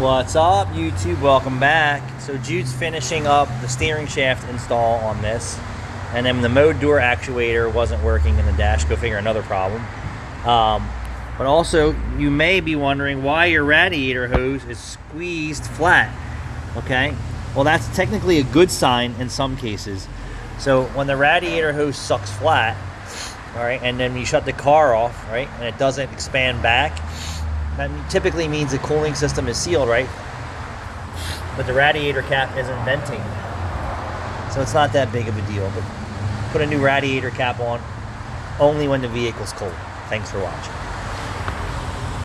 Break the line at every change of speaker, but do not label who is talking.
What's up YouTube? Welcome back. So Jude's finishing up the steering shaft install on this and then the mode door actuator wasn't working in the dash. Go figure another problem. Um, but also you may be wondering why your radiator hose is squeezed flat. Okay, well that's technically a good sign in some cases. So when the radiator hose sucks flat, all right, and then you shut the car off, right, and it doesn't expand back, that typically means the cooling system is sealed, right? But the radiator cap isn't venting. So it's not that big of a deal, but put a new radiator cap on only when the vehicle's cold. Thanks for watching.